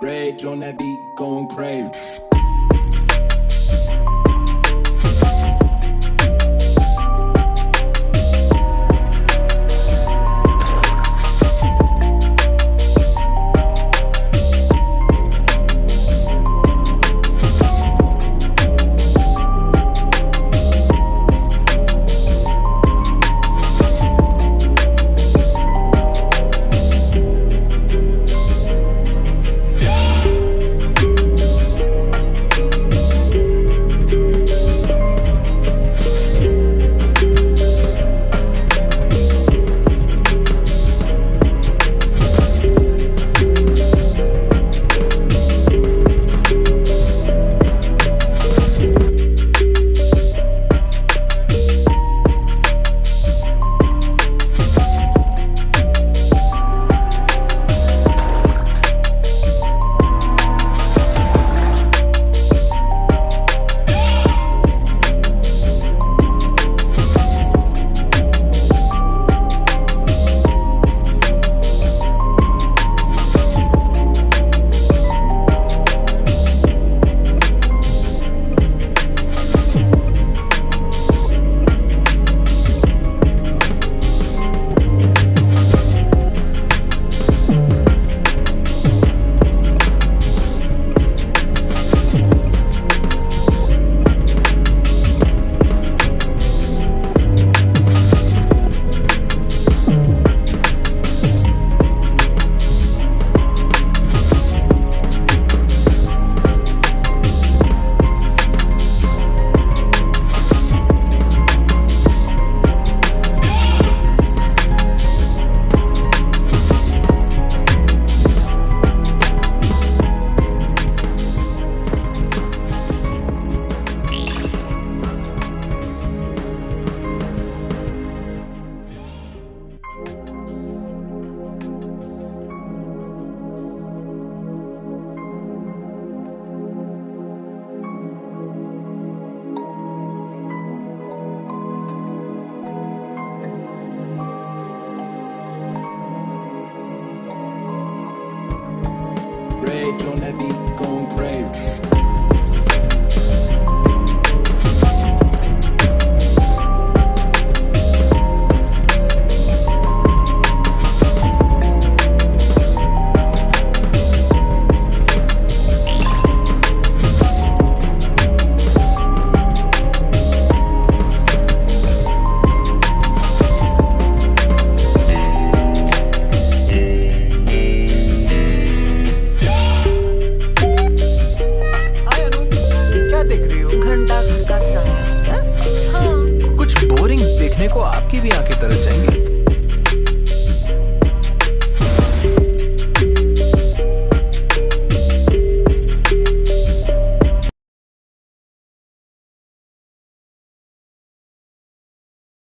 Rage on that beat, going crazy. gonna be concrete. का साया। हाँ कुछ बोरिंग देखने को आपकी भी आँखें तरस जाएँगी।